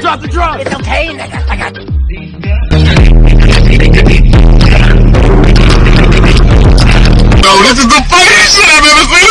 Drop the drugs. It's okay, nigga. I got... Yo, this is the funniest shit I've ever seen.